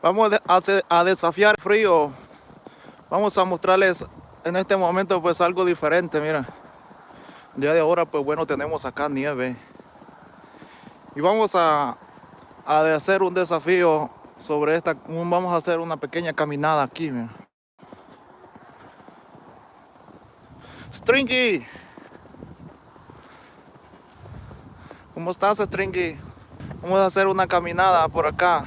Vamos a desafiar el frío. Vamos a mostrarles en este momento pues algo diferente, mira. Día de ahora pues bueno tenemos acá nieve. Y vamos a, a hacer un desafío sobre esta. Vamos a hacer una pequeña caminada aquí, mira. Stringy. ¿Cómo estás, Stringy? Vamos a hacer una caminada por acá.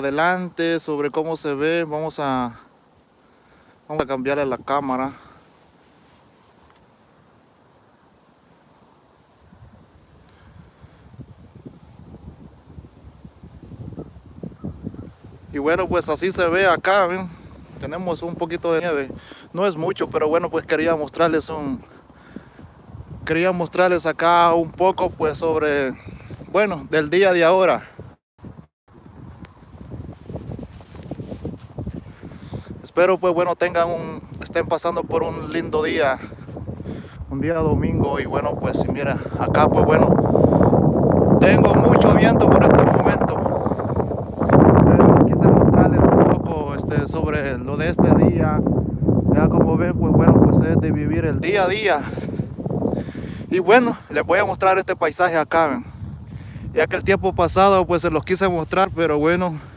Adelante sobre cómo se ve vamos a vamos a cambiarle la cámara. Y bueno pues así se ve acá tenemos un poquito de nieve. No es mucho pero bueno pues quería mostrarles un quería mostrarles acá un poco pues sobre bueno del día de ahora Espero pues bueno tengan un, estén pasando por un lindo día, un día domingo y bueno pues mira acá pues bueno tengo mucho viento por este momento. Pero quise mostrarles un poco este, sobre lo de este día. Ya como ven pues bueno pues es de vivir el día a día. Y bueno les voy a mostrar este paisaje acá. Ya que el tiempo pasado pues se los quise mostrar pero bueno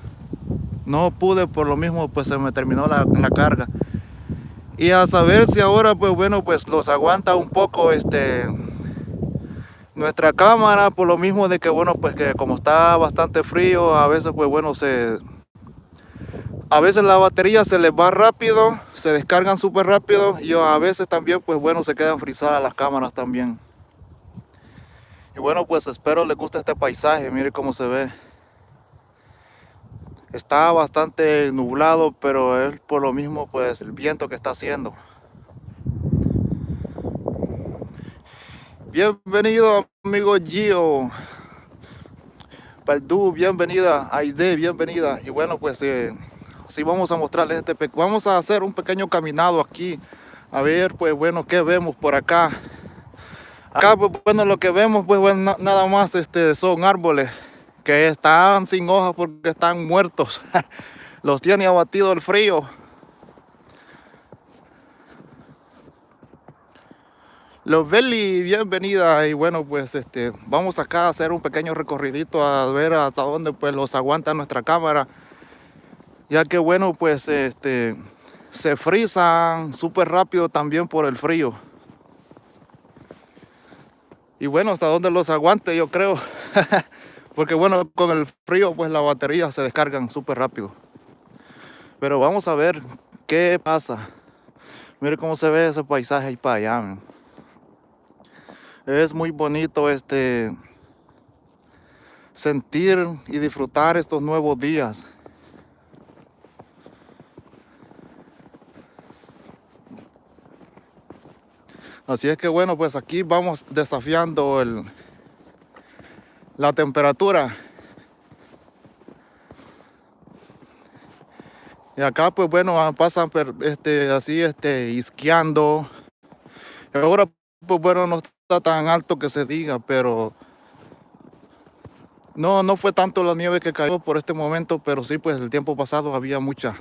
no pude por lo mismo pues se me terminó la, carga. Y a saber si ahora pues bueno pues los aguanta un poco este nuestra cámara por lo mismo de que bueno pues que como está bastante frío a veces pues bueno se a veces la batería se les va rápido se descargan súper rápido y a veces también pues bueno se quedan frisadas las cámaras también. Y bueno pues espero les guste este paisaje mire cómo se ve Está bastante nublado, pero es por lo mismo pues el viento que está haciendo. Bienvenido amigo Gio. Paldú, bienvenida. Aide, bienvenida. Y bueno, pues eh, vamos a mostrarles este... Vamos a hacer un pequeño caminado aquí. A ver, pues bueno, ¿qué vemos por acá? Acá, pues bueno, lo que vemos, pues bueno, nada más este, son árboles que están sin hojas porque están muertos. Los tiene abatido el frío. Los Belly, bienvenida y bueno pues este vamos acá a hacer un pequeño recorridito a ver hasta dónde pues los aguanta nuestra cámara ya que bueno pues este se frisan súper rápido también por el frío y bueno hasta dónde los aguante yo creo Porque bueno, con el frío pues la batería se descargan súper rápido. Pero vamos a ver qué pasa. Mire cómo se ve ese paisaje ahí para allá. Es muy bonito este sentir y disfrutar estos nuevos días. Así es que bueno, pues aquí vamos desafiando el, la temperatura. Y acá pues bueno ah, pasan este, así este, isqueando. Ahora pues bueno no está tan alto que se diga, pero no, no fue tanto la nieve que cayó por este momento, pero sí pues el tiempo pasado había mucha.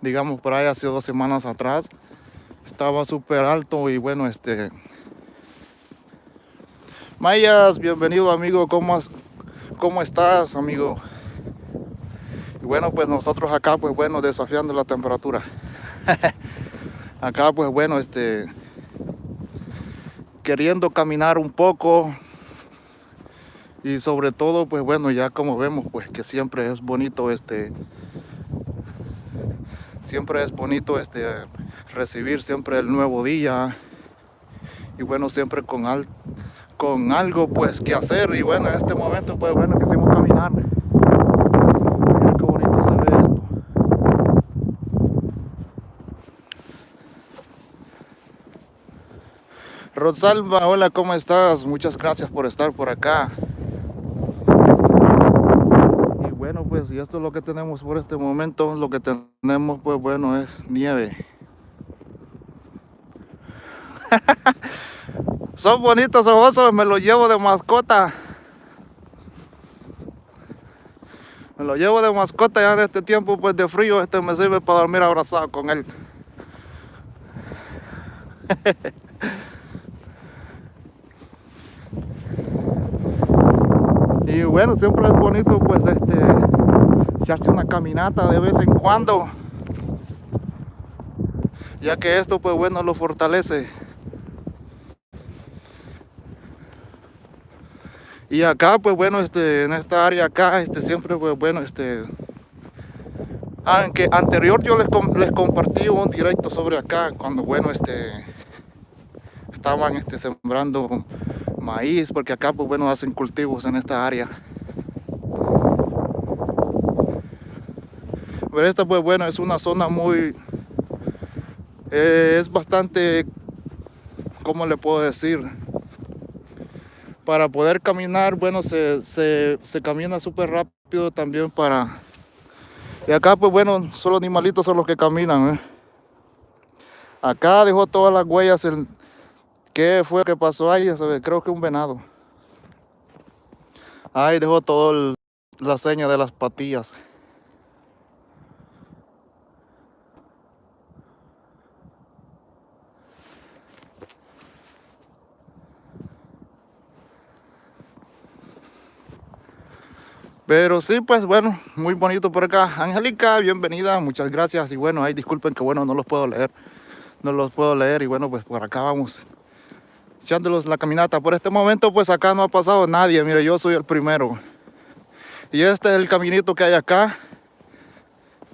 Digamos por ahí hace dos semanas atrás estaba súper alto y bueno este Mayas, bienvenido amigo, ¿cómo, cómo estás amigo? Y bueno, pues nosotros acá, pues bueno, desafiando la temperatura. acá, pues bueno, este, queriendo caminar un poco. Y sobre todo, pues bueno, ya como vemos, pues que siempre es bonito este, siempre es bonito este, recibir siempre el nuevo día. Y bueno, siempre con alto con algo pues que hacer y bueno en este momento pues bueno que hicimos caminar qué bonito se ve esto Rosalba, hola, ¿cómo estás? Muchas gracias por estar por acá. Y bueno, pues y esto es lo que tenemos por este momento. Lo que tenemos, pues bueno, es nieve. Son bonitos osos, me los llevo de mascota. Me lo llevo de mascota ya en este tiempo pues de frío, este me sirve para dormir abrazado con él. y bueno, siempre es bonito pues este echarse una caminata de vez en cuando. Ya que esto pues bueno lo fortalece. Y acá, pues bueno, este, en esta área acá, este, siempre, pues bueno, este, aunque anterior yo les, les compartí un directo sobre acá, cuando bueno, este, estaban este, sembrando maíz, porque acá, pues bueno, hacen cultivos en esta área. Pero esta, pues bueno, es una zona muy, eh, es bastante, ¿cómo le puedo decir? Para poder caminar, bueno, se, camina súper rápido también para... Y acá, pues bueno, solo animalitos son los que caminan. ¿eh? Acá dejó todas las huellas. El... ¿Qué fue que pasó ahí? Creo que un venado. Ahí dejó todo la seña de las patillas. Pero sí, pues bueno, muy bonito por acá. Angélica, bienvenida, muchas gracias. Y bueno, ahí disculpen que bueno, no los puedo leer. No los puedo leer y bueno, pues por acá vamos echándolos la caminata. Por este momento, pues acá no ha pasado nadie. Mire, yo soy el primero. Y este es el caminito que hay acá.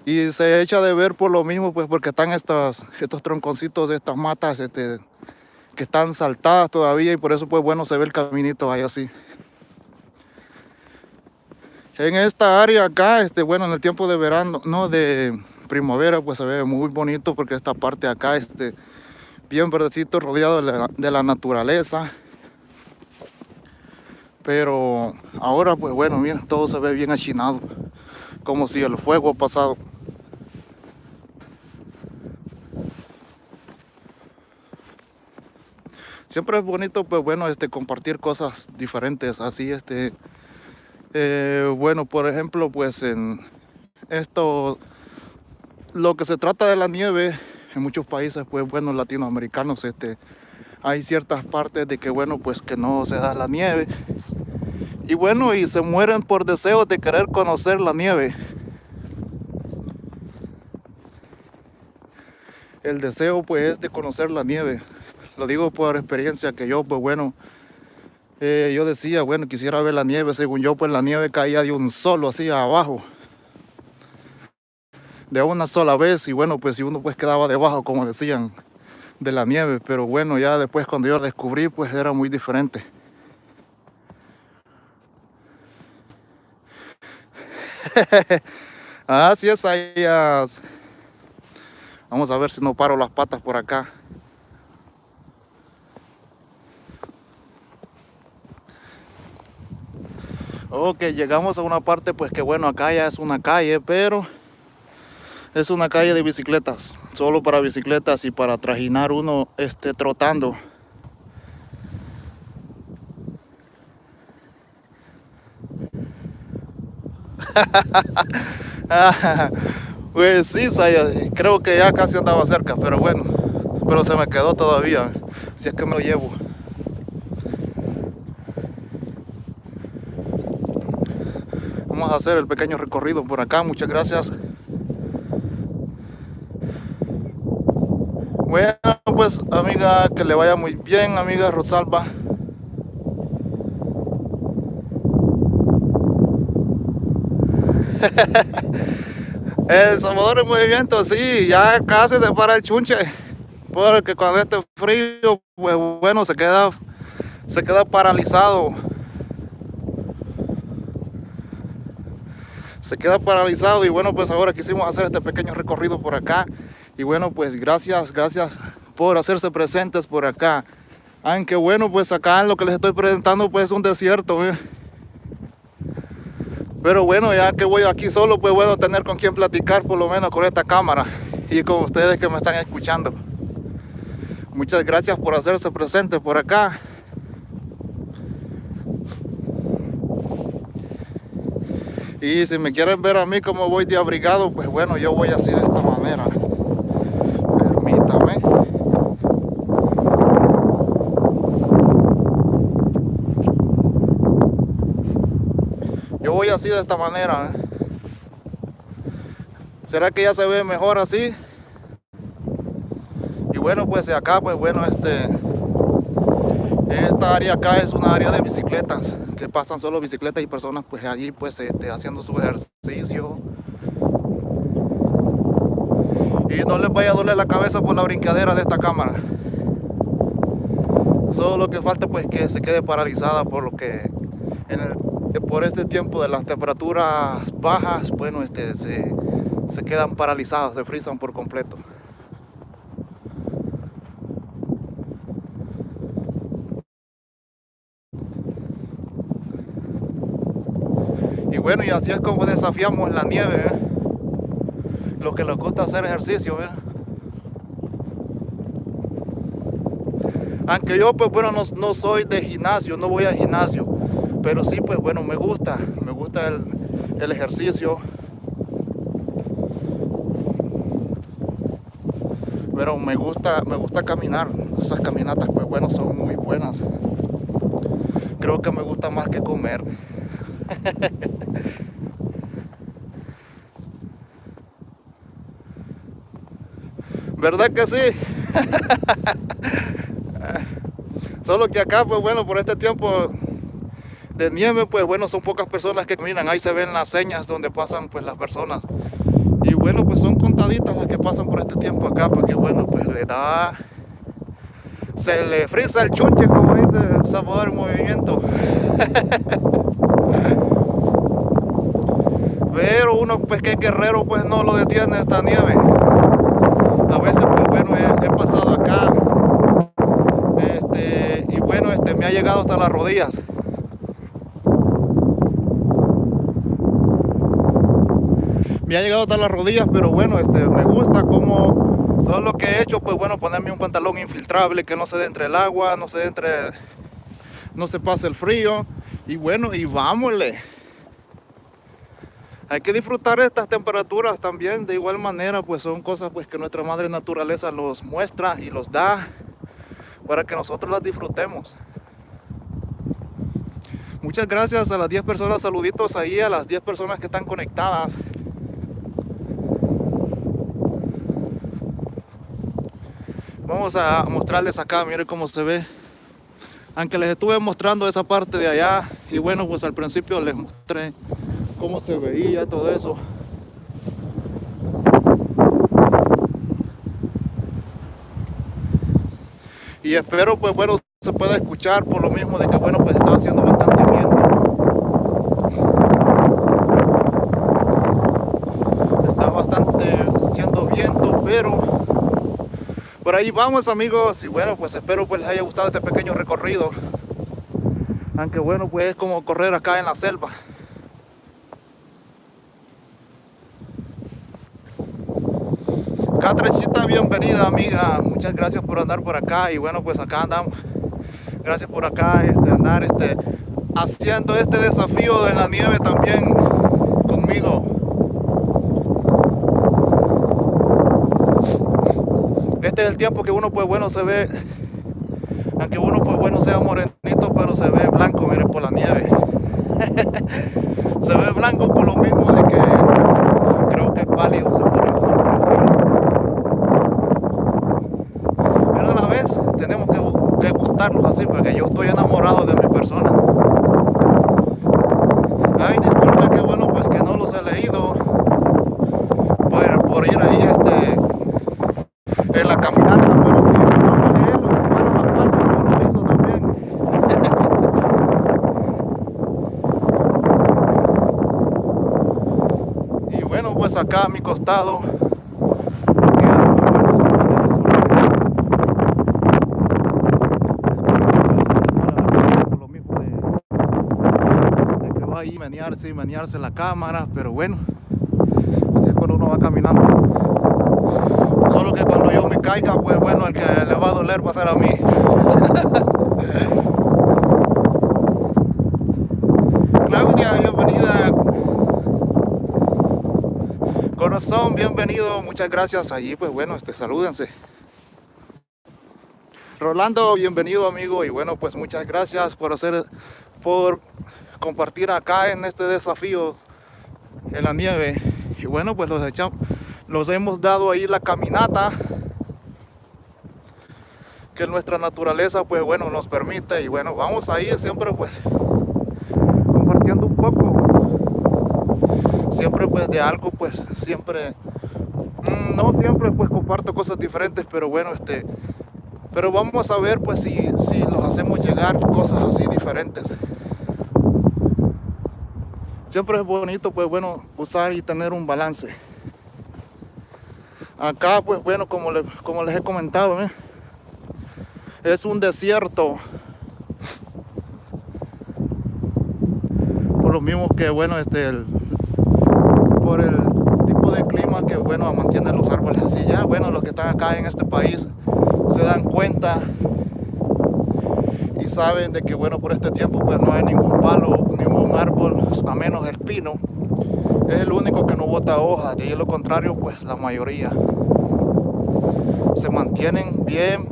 Y se echa de ver por lo mismo, pues porque están estos, estos tronconcitos estas matas este, que están saltadas todavía. Y por eso, pues bueno, se ve el caminito ahí así en esta área acá, este, bueno, en el tiempo de verano, no, de primavera, pues se ve muy bonito porque esta parte acá, este, bien verdecito, rodeado de la, naturaleza. Pero ahora, pues bueno, miren, todo se ve bien achinado, como si el fuego ha pasado. Siempre es bonito, pues bueno, este, compartir cosas diferentes, así, este, eh, bueno, por ejemplo, pues en esto, lo que se trata de la nieve, en muchos países, pues bueno, latinoamericanos, este, hay ciertas partes de que, bueno, pues que no se da la nieve. Y bueno, y se mueren por deseo de querer conocer la nieve. El deseo, pues, es de conocer la nieve. Lo digo por experiencia que yo, pues bueno, eh, yo decía, bueno, quisiera ver la nieve, según yo, pues la nieve caía de un solo así abajo. De una sola vez y bueno, pues si uno pues quedaba debajo, como decían, de la nieve. Pero bueno, ya después cuando yo descubrí, pues era muy diferente. Así es, ahí. Vamos a ver si no paro las patas por acá. Ok, llegamos a una parte pues que bueno, acá ya es una calle, pero es una calle de bicicletas, solo para bicicletas y para trajinar uno este, trotando. pues sí, creo que ya casi andaba cerca, pero bueno, pero se me quedó todavía, si es que me lo llevo. Vamos a hacer el pequeño recorrido por acá. Muchas gracias. Bueno, pues amiga, que le vaya muy bien, amiga Rosalba. el Salvador en movimiento, sí, ya casi se para el chunche. Porque cuando este frío, pues bueno, se queda, se queda paralizado. Se queda paralizado y bueno pues ahora quisimos hacer este pequeño recorrido por acá y bueno pues gracias gracias por hacerse presentes por acá aunque bueno pues acá lo que les estoy presentando pues es un desierto Pero bueno, ya que voy aquí solo, pues bueno, tener con quien platicar por lo menos con esta cámara y con ustedes que me están escuchando. Muchas gracias por hacerse presente por acá. Y si me quieren ver a mí como voy de abrigado, pues bueno, yo voy así de esta manera. Permítame. Yo voy así de esta manera. ¿eh? ¿Será que ya se ve mejor así? Y bueno, pues acá, pues bueno, este... Esta área acá es una área de bicicletas que pasan solo bicicletas y personas pues allí pues este, haciendo su ejercicio. Y no les vaya a doler la cabeza por la brincadera de esta cámara. Solo lo que falta pues que se quede paralizada por lo que por este tiempo de las temperaturas bajas bueno este se, se quedan paralizadas se frisan por completo bueno, y así es como desafiamos la nieve, ¿eh? lo que nos gusta hacer ejercicio. ¿eh? Aunque yo, pues bueno, no, no, soy de gimnasio, no voy al gimnasio, pero sí, pues bueno, me gusta, me gusta el, el ejercicio. Pero me gusta, me gusta caminar, esas caminatas, pues bueno, son muy buenas. Creo que me gusta más que comer. ¿Verdad que sí? Solo que acá, pues bueno, por este tiempo de nieve, pues bueno, son pocas personas que caminan. Ahí se ven las señas donde pasan pues las personas. Y bueno, pues son contaditas las que pasan por este tiempo acá, porque bueno, pues le da... Se le frisa el chunche, como dice Salvador Movimiento. Pero uno pues que guerrero pues no lo detiene esta nieve. A veces pues bueno he, pasado acá. Este, y bueno este me ha llegado hasta las rodillas. Me ha llegado hasta las rodillas pero bueno este me gusta como solo lo que he hecho pues bueno ponerme un pantalón infiltrable que no se dé entre el agua no se entre no se pase el frío. Y bueno y vámonos hay que disfrutar estas temperaturas también de igual manera pues son cosas pues que nuestra madre naturaleza los muestra y los da para que nosotros las disfrutemos. Muchas gracias a las 10 personas saluditos ahí a las 10 personas que están conectadas. Vamos a mostrarles acá miren cómo se ve. Aunque les estuve mostrando esa parte de allá y bueno pues al principio les mostré cómo se veía todo eso. Y espero pues bueno se pueda escuchar por lo mismo de que bueno pues está haciendo bastante viento. Está bastante haciendo viento, pero por ahí vamos amigos y bueno pues espero pues les haya gustado este pequeño recorrido. Aunque bueno pues es como correr acá en la selva. Catrecita, bienvenida amiga, muchas gracias por andar por acá y bueno pues acá andamos, gracias por acá este, andar este, haciendo este desafío de la nieve también conmigo. Este es el tiempo que uno pues bueno se ve, aunque uno pues bueno sea morenito pero se ve blanco, miren por la nieve. se ve blanco por lo mismo de que creo que es pálido, se pone tenemos que, gustarlos porque yo estoy enamorado de mi persona. Ay, disculpe que bueno, pues que no los he leído por, por ir ahí este, en la caminata, pero si no a leerlo, bueno, las patas por lo hizo también. y bueno, pues acá a mi costado ahí, ¿me menearse y menearse la cámara, pero bueno, así es cuando uno va caminando. Solo que cuando yo me caiga, pues bueno, el que le va a doler va a ser a mí. Claudia, bienvenida. Corazón, bienvenido, muchas gracias. Allí, pues bueno, este, salúdense. Rolando, bienvenido amigo y bueno pues muchas gracias por hacer, por compartir acá en este desafío en la nieve. Y bueno pues los echamos, los hemos dado ahí la caminata que nuestra naturaleza pues bueno nos permite. Y bueno vamos a ir siempre pues compartiendo un poco. Siempre pues de algo pues siempre mm, no siempre pues comparto cosas diferentes pero bueno este pero vamos a ver pues si, si nos hacemos llegar cosas así diferentes. Siempre es bonito pues bueno usar y tener un balance. Acá pues bueno como, como les he comentado ¿eh? es un desierto. Por lo mismo que bueno este por el tipo de clima que bueno mantiene los árboles así ya bueno los que están acá en este país se dan cuenta y saben de que bueno por este tiempo pues no hay ningún palo, ningún árbol, a menos el pino. Es el único que no bota hojas, de lo contrario pues la mayoría se mantienen bien,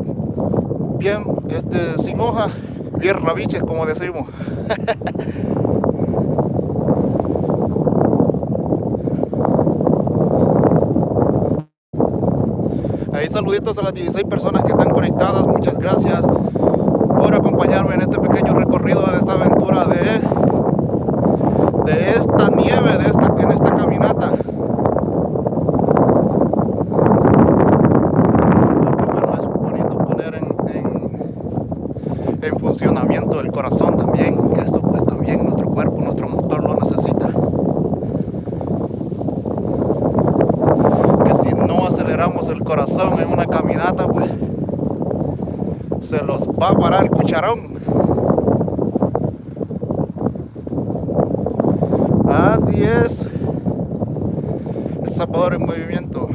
bien este, sin hojas, bien rabiches como decimos. saluditos a las 16 personas que están conectadas. Muchas gracias por acompañarme en este pequeño recorrido de esta aventura de, de esta nieve, de esta, en esta caminata. Es bonito poner en, en, en funcionamiento el corazón también, que esto pues también nuestro cuerpo, nuestro motor lo necesita. el corazón en una caminata, pues se los va a parar el cucharón. Así es. El zapador en movimiento.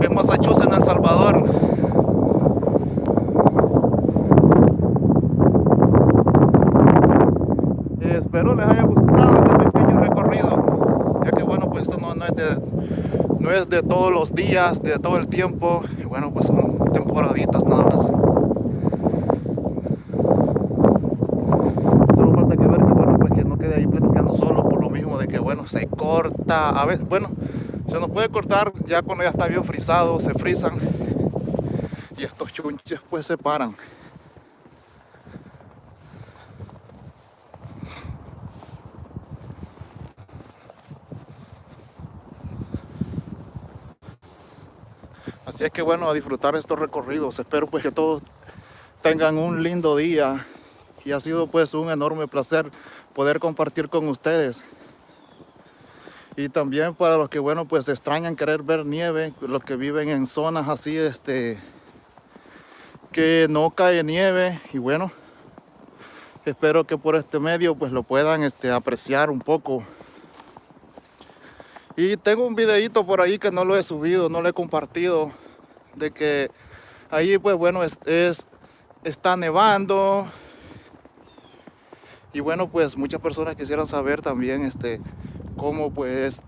En Massachusetts, en El Salvador. espero les haya gustado este pequeño recorrido ya que bueno pues esto no, es de no es de todos los días de todo el tiempo y bueno pues son temporaditas nada más solo falta que ver que bueno pues que no quede ahí platicando solo por lo mismo de que bueno se a ver bueno se nos puede cortar ya cuando ya está bien frisado se frisan y estos chunches pues se paran Así es que bueno, a disfrutar estos recorridos. Espero pues que todos tengan un lindo día y ha sido pues un enorme placer poder compartir con ustedes. Y también para los que bueno pues extrañan querer ver nieve, los que viven en zonas así este que no cae nieve y bueno, espero que por este medio pues lo puedan este apreciar un poco. Y tengo un videito por ahí que no lo he subido, no lo he compartido de que ahí pues bueno es, está nevando y bueno pues muchas personas quisieran saber también este cómo pues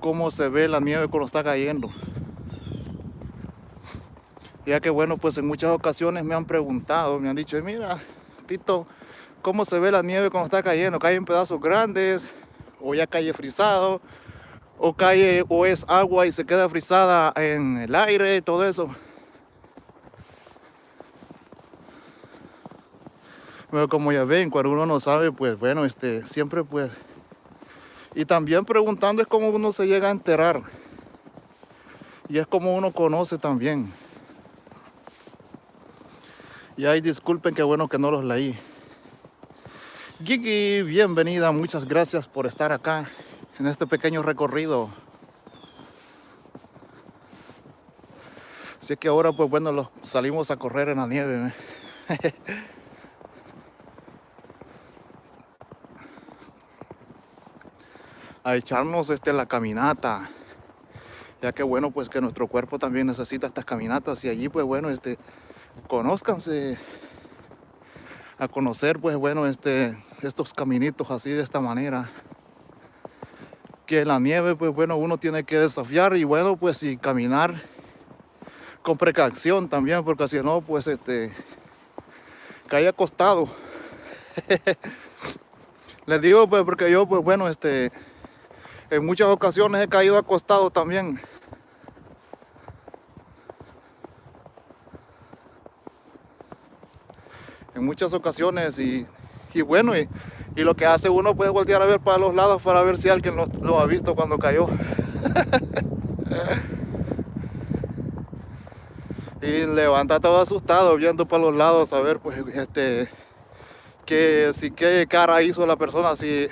cómo se ve la nieve cuando está cayendo ya que bueno pues en muchas ocasiones me han preguntado me han dicho mira Tito cómo se ve la nieve cuando está cayendo cae en pedazos grandes o ya cae frisado o cae o es agua y se queda frisada en el aire y todo eso. Pero como ya ven, cuando uno no sabe, pues bueno, este, siempre pues... Y también preguntando es cómo uno se llega a enterar. Y es como uno conoce también. Y ahí disculpen que bueno que no los leí. Gigi, bienvenida, muchas gracias por estar acá en este pequeño recorrido. Así que ahora pues bueno, los salimos a correr en la nieve. a echarnos este, la caminata. Ya que bueno pues que nuestro cuerpo también necesita estas caminatas y allí pues bueno este conózcanse a conocer pues bueno este estos caminitos así de esta manera. Que la nieve pues bueno uno tiene que desafiar y bueno pues y caminar con precaución también porque si no pues este cae acostado. Les digo pues porque yo pues bueno este en muchas ocasiones he caído acostado también. En muchas ocasiones y, bueno, y, lo que hace uno puede voltear a ver para los lados para ver si alguien lo, ha visto cuando cayó. y levanta todo asustado viendo para los lados a ver pues este que si qué cara hizo la persona si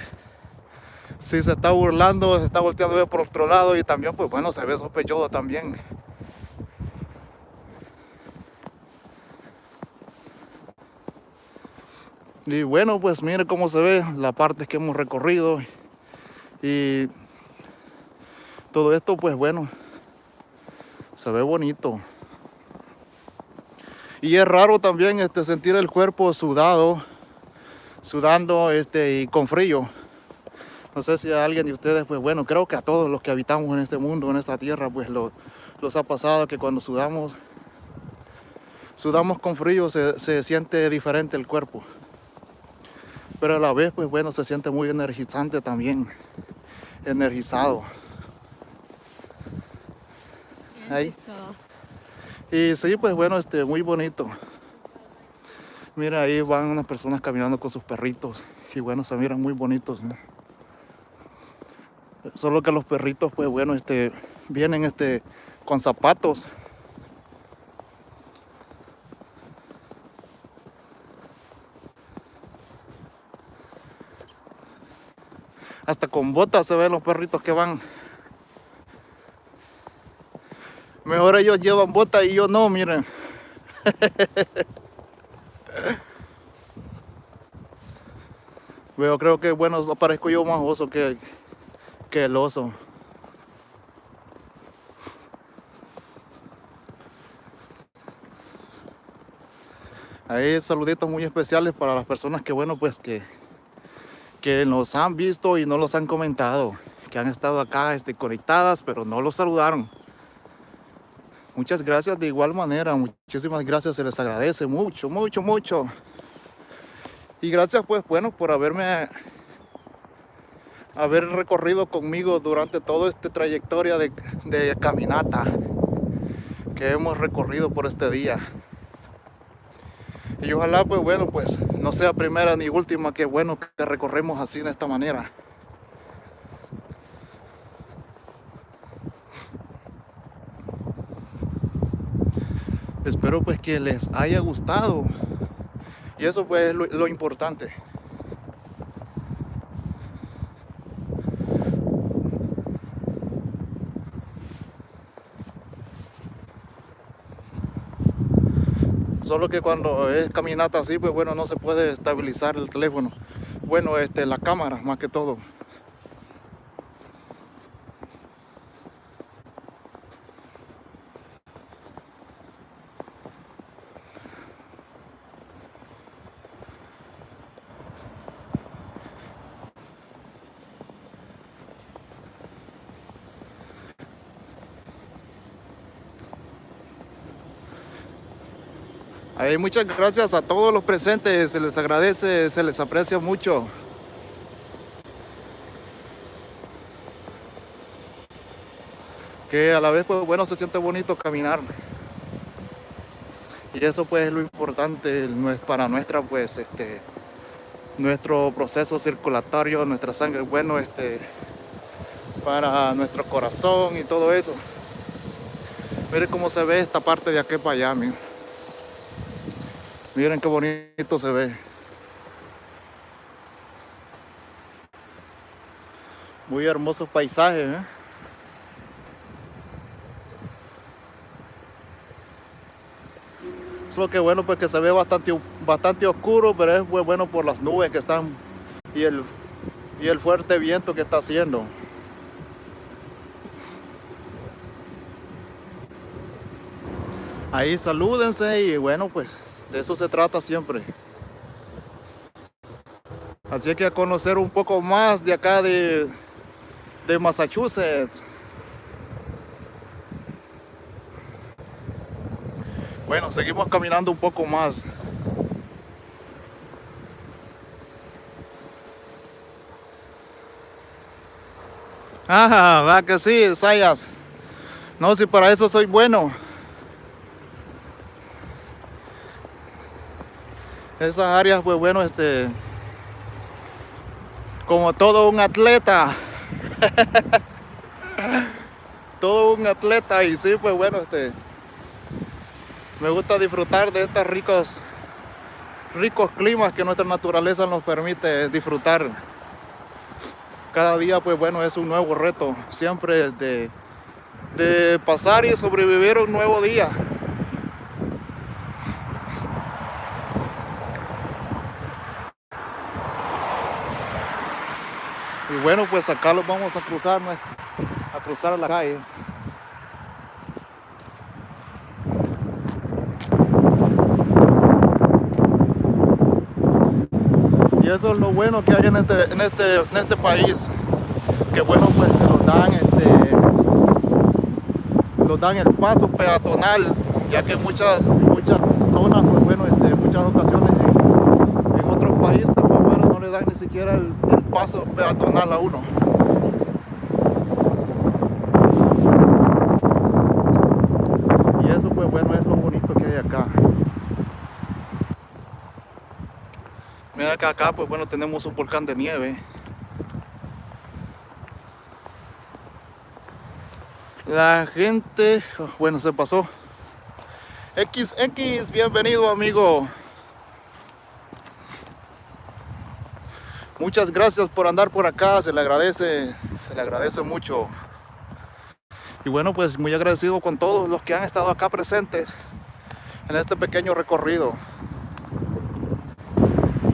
si se está burlando, se está volteando por otro lado y también, pues bueno, se ve sospechoso también. Y bueno, pues mire cómo se ve la parte que hemos recorrido y todo esto, pues bueno, se ve bonito. Y es raro también este, sentir el cuerpo sudado, sudando este, y con frío. No sé si a alguien de ustedes, pues bueno, creo que a todos los que habitamos en este mundo, en esta tierra, pues lo, los ha pasado que cuando sudamos, sudamos con frío, se, se siente diferente el cuerpo. Pero a la vez, pues bueno, se siente muy energizante también, energizado. Ahí. Y sí, pues bueno, este, muy bonito. Mira, ahí van unas personas caminando con sus perritos. Y bueno, se miran muy bonitos. Solo que los perritos, pues bueno, este, vienen este, con zapatos. Hasta con botas se ven los perritos que van. Mejor ellos llevan botas y yo no, miren. Veo, creo que bueno, parezco yo más oso que, que el oso. Hay saluditos muy especiales para las personas que, bueno, pues que, que nos han visto y no los han comentado, que han estado acá este, conectadas, pero no los saludaron. Muchas gracias de igual manera, muchísimas gracias, se les agradece mucho, mucho, mucho. Y gracias pues, bueno, por haberme haber recorrido conmigo durante toda esta trayectoria de, caminata que hemos recorrido por este día. Y ojalá pues bueno pues no sea primera ni última que bueno que recorremos así de esta manera. Espero pues que les haya gustado y eso pues es lo importante. Solo que cuando es caminata así, pues bueno, no se puede estabilizar el teléfono. Bueno, este, la cámara más que todo. Muchas gracias a todos los presentes, se les agradece, se les aprecia mucho. Que a la vez, pues bueno, se siente bonito caminar. Y eso pues es lo importante para nuestra, pues, este, nuestro proceso circulatorio, nuestra sangre, bueno, este, para nuestro corazón y todo eso. Miren cómo se ve esta parte de aquí para allá, miren. Miren qué bonito se ve. Muy hermoso paisaje, ¿eh? Solo que bueno, pues que se ve bastante, bastante oscuro, pero es bueno por las nubes que están y el, y el fuerte viento que está haciendo. Ahí salúdense y bueno, pues de eso se trata siempre. Así que a conocer un poco más de acá de, de Massachusetts. Bueno, seguimos caminando un poco más. Ajá, va que sí, Sayas. No, si para eso soy bueno. Esas áreas, pues bueno, este... Como todo un atleta. todo un atleta y sí, pues bueno, este me gusta disfrutar de estos ricos, ricos climas que nuestra naturaleza nos permite disfrutar. Cada día, pues bueno, es un nuevo reto, siempre de, de pasar y sobrevivir un nuevo día. Y bueno, pues acá los vamos a cruzar, a cruzar la calle. y eso es lo bueno que hay en este, en este, en este país que bueno pues que nos dan este nos dan el paso peatonal ya que muchas muchas zonas pues bueno este, muchas ocasiones en, otros países pues bueno no le ni siquiera el, el paso peatonal a uno y eso pues bueno es lo bonito que hay acá Mira que acá, pues bueno, tenemos un volcán de nieve. La gente, oh, bueno, se pasó. XX, bienvenido amigo. Muchas gracias por andar por acá, se le agradece, se le agradece mucho. Y bueno, pues muy agradecido con todos los que han estado acá presentes en este pequeño recorrido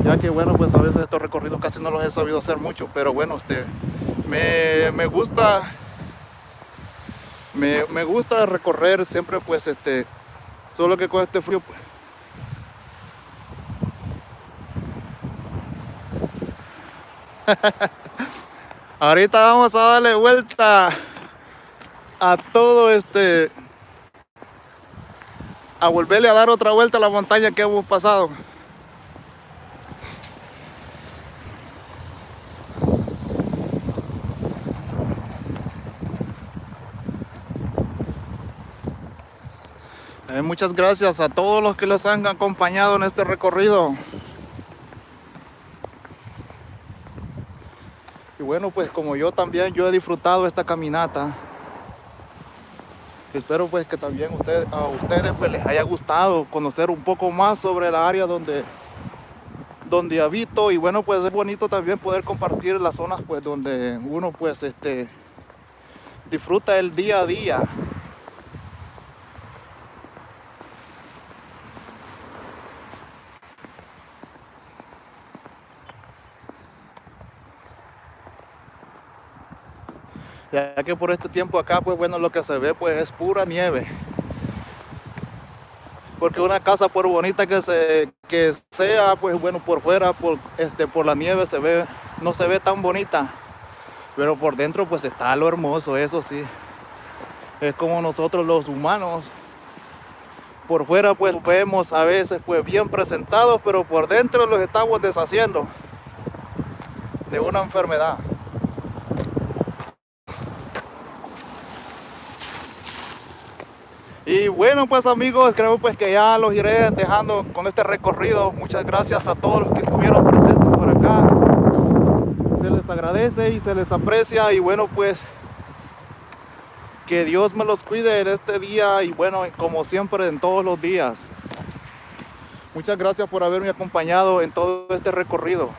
ya que bueno pues a veces estos recorridos casi no los he sabido hacer mucho pero bueno este me, gusta me, gusta recorrer siempre pues este solo que con este frío pues ahorita vamos a darle vuelta a todo este a volverle a dar otra vuelta a la montaña que hemos pasado Eh, muchas gracias a todos los que los han acompañado en este recorrido. Bueno, pues como yo también, yo he disfrutado esta caminata. Espero pues que también a ustedes pues les haya gustado conocer un poco más sobre la área donde, donde habito. Y bueno, pues es bonito también poder compartir las zonas pues donde uno pues este disfruta el día a día. Ya que por este tiempo acá pues bueno lo que se ve pues es pura nieve. Porque una casa por bonita que se que sea pues bueno por fuera por este por la nieve se ve no se ve tan bonita. Pero por dentro pues está lo hermoso eso sí. Es como nosotros los humanos. Por fuera pues vemos a veces pues bien presentados pero por dentro los estamos deshaciendo de una enfermedad Y bueno pues amigos, creo pues que ya los iré dejando con este recorrido. Muchas gracias a todos los que estuvieron presentes por acá. Se les agradece y se les aprecia y bueno pues que Dios me los cuide en este día y bueno como siempre en todos los días. Muchas gracias por haberme acompañado en todo este recorrido.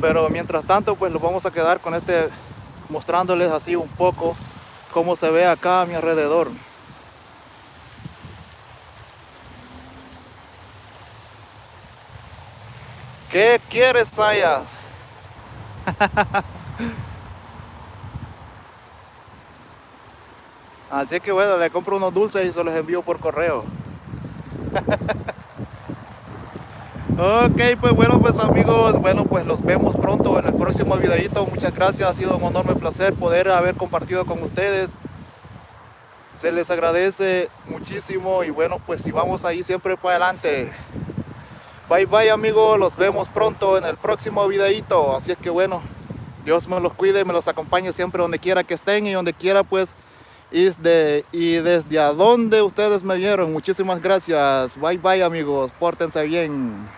Pero mientras tanto pues los vamos a quedar con este mostrándoles así un poco cómo se ve acá a mi alrededor. ¿Qué quieres, Sayas? Así que bueno, le compro unos dulces y se los envío por correo. ok, pues bueno, pues amigos, bueno, pues los vemos pronto en el próximo videito. Muchas gracias, ha sido un enorme placer poder haber compartido con ustedes. Se les agradece muchísimo y bueno, pues si vamos ahí siempre para adelante. Bye bye amigos, los vemos pronto en el próximo videito. Así es que bueno, Dios me los cuide, me los acompañe siempre donde quiera que estén y donde quiera pues y, de, y desde a donde ustedes me vieron. Muchísimas gracias. Bye bye amigos. Pórtense bien.